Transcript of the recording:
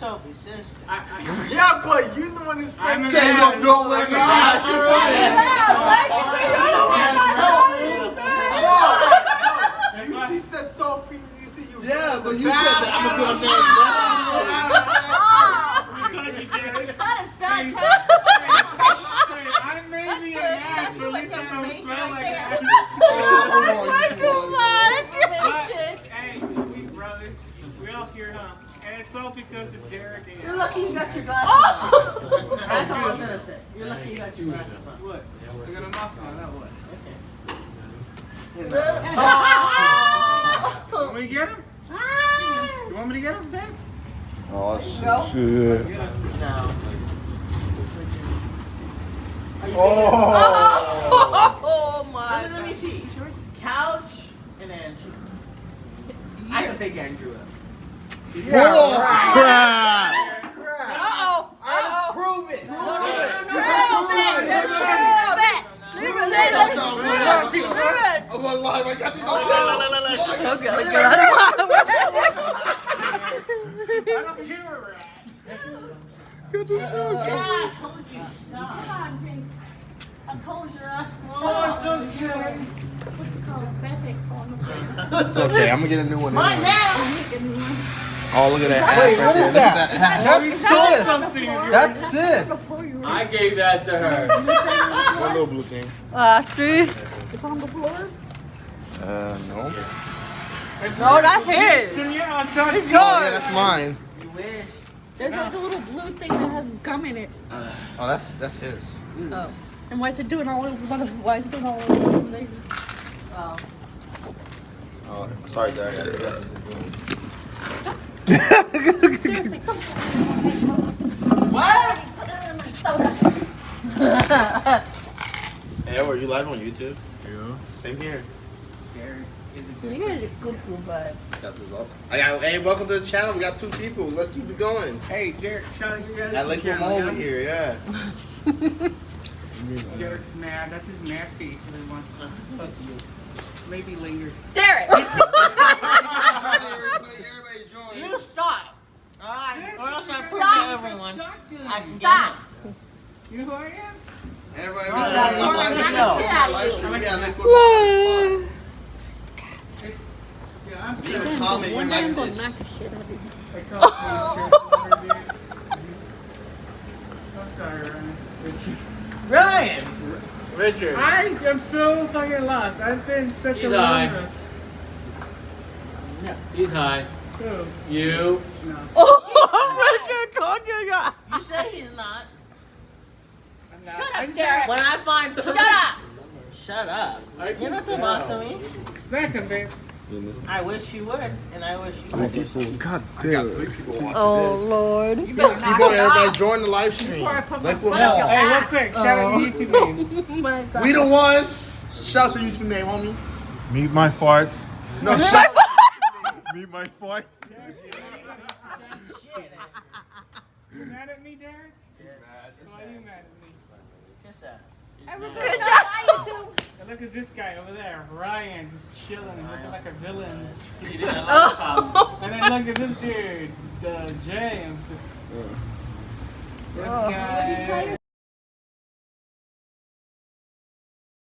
Sophie, sister. I, I, Yeah, but you the one who said I'm that. Say you don't let me back. No, no, you, he said Sophie. You said you. Yeah, but you said that. I'm gonna put a man. That is bad. I may be an ass, but at least I don't smell like ass. But, hey, we brothers. We all here, huh? And it's all because of Derek and You're lucky you got your glasses oh! on. That's all I'm That's gonna say. You're lucky you got your glasses on. What? We got a muff on, that what? You want me to get him? You want me to get him, babe? Oh shit. No. Oh. Oh my Let me, let me see. Couch and Andrew. I can pick Andrew up. Bull crap. Uh-oh. Uh-oh. Prove it. Leave it. Leave it. I'm gonna I got these on Okay, get out of my I don't care where we're at. Yeah, I told you. Stop. Come on, Pink. I told you. I Oh, it's okay. It's okay, I'm gonna get a new one. Mine anyway. now. Oh, look at that Wait, ass right what there. is Look at that? that. That's sis. something. That's sis. I gave that to her. What little blue thing? Last three. Uh, no. No, that's his. Then yeah, I'll It's see. Oh, yeah, yours. that's mine. You wish. There's like a little blue thing that has gum in it. Oh, that's that's his. Oh, And why is it doing all over? Why is it doing all over? the Oh. Oh, sorry, Dad. I got it. Seriously, come What? Hey, are you live on YouTube? Yeah. Same here. Derek, is it You guys are cuckoo, but. Got this up. I got, hey, welcome to the channel. We got two people. Let's keep it going. Hey, Derek, shout out you guys. I like him over here, yeah. Derek's mad. That's his mad face. And he wants to fuck you. Maybe later. Derek! everybody, everybody join. You stop. Alright. Or else I prove Stop. to everyone. I can Stop! You know who I am? Everybody, Right, everybody, right, live right, stream. right. Live stream. Yeah, like football. It's. Yeah, I'm Leave a comment. You One day I'm like gonna this. knock the shit out of you. I call you I'm sorry, Ryan. Ryan. Richard. I am so fucking lost. I've been such He's a high. Loner. He's high. Who? You. No. Oh, Richard told you that. You say he's not. I'm not. Shut I up, just- Derek. When I find. Shut up! Shut up. You're not the boss of me. Smack him, babe. I wish you would, and I wish you would. God damn. Three people watching Oh, this. Lord. You better Keep not. everybody. Join the live stream. Before I put Like my what foot up more? your Hey, real quick, shout out your oh. YouTube names. Oh my god. We the ones. Shout out your YouTube name, homie. Meet my farts. No, shout Meet my farts. You mad at me, Derek? Why are you mad at me? Kiss ass. Everybody knows I YouTube. And look at this guy over there, Ryan, just chilling, looking like a villain. Oh. And then look at this dude, uh, James. This guy.